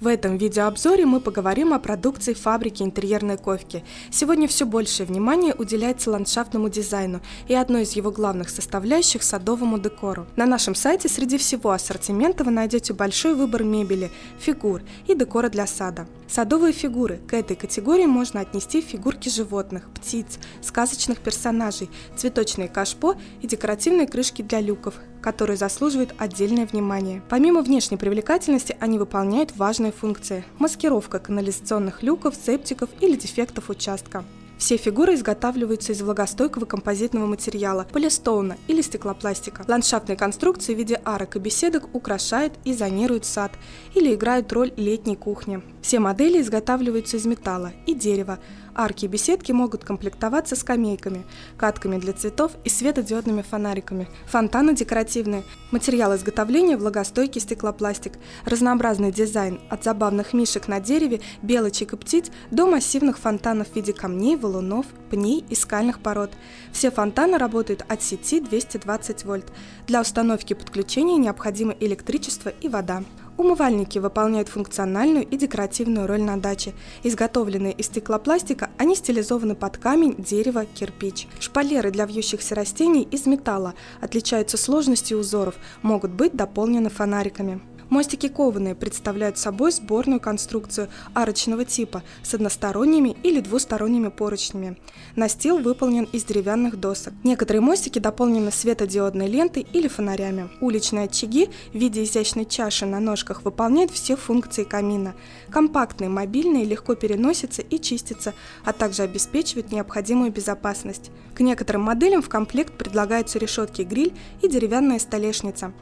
В этом видеообзоре мы поговорим о продукции фабрики интерьерной ковки. Сегодня все большее внимание уделяется ландшафтному дизайну и одной из его главных составляющих – садовому декору. На нашем сайте среди всего ассортимента вы найдете большой выбор мебели, фигур и декора для сада. Садовые фигуры. К этой категории можно отнести фигурки животных, птиц, сказочных персонажей, цветочные кашпо и декоративные крышки для люков, которые заслуживают отдельное внимание. Помимо внешней привлекательности, они выполняют важные функции – маскировка канализационных люков, септиков или дефектов участка. Все фигуры изготавливаются из влагостойкого композитного материала, полистоуна или стеклопластика. Ландшафтные конструкции в виде арок и беседок украшают и зонируют сад или играют роль летней кухни. Все модели изготавливаются из металла и дерева, Арки и беседки могут комплектоваться скамейками, катками для цветов и светодиодными фонариками. Фонтаны декоративные. Материал изготовления – влагостойкий стеклопластик. Разнообразный дизайн – от забавных мишек на дереве, белочек и птиц до массивных фонтанов в виде камней, валунов, пней и скальных пород. Все фонтаны работают от сети 220 вольт. Для установки подключения необходимо электричество и вода. Умывальники выполняют функциональную и декоративную роль на даче. Изготовленные из стеклопластика, они стилизованы под камень, дерево, кирпич. Шпалеры для вьющихся растений из металла отличаются сложностью узоров, могут быть дополнены фонариками. Мостики кованые представляют собой сборную конструкцию арочного типа с односторонними или двусторонними поручнями. Настил выполнен из деревянных досок. Некоторые мостики дополнены светодиодной лентой или фонарями. Уличные очаги в виде изящной чаши на ножках выполняют все функции камина. Компактные, мобильные, легко переносятся и чистятся, а также обеспечивают необходимую безопасность. К некоторым моделям в комплект предлагаются решетки гриль и деревянная столешница.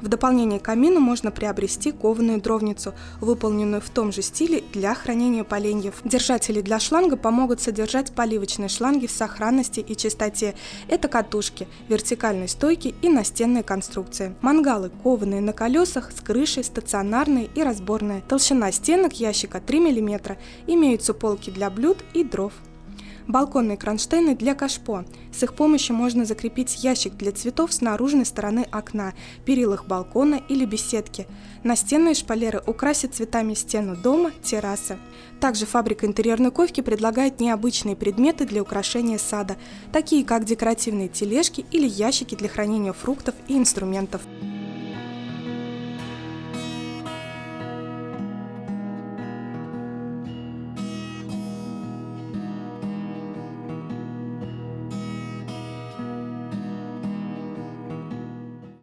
В дополнение к камину можно приобрести кованую дровницу, выполненную в том же стиле для хранения поленьев. Держатели для шланга помогут содержать поливочные шланги в сохранности и чистоте. Это катушки, вертикальные стойки и настенные конструкции. Мангалы кованые на колесах с крышей, стационарные и разборные. Толщина стенок ящика 3 мм. Имеются полки для блюд и дров балконные кронштейны для кашпо. С их помощью можно закрепить ящик для цветов с наружной стороны окна, перилах балкона или беседки. Настенные шпалеры украсят цветами стену дома, террасы. Также фабрика интерьерной ковки предлагает необычные предметы для украшения сада, такие как декоративные тележки или ящики для хранения фруктов и инструментов.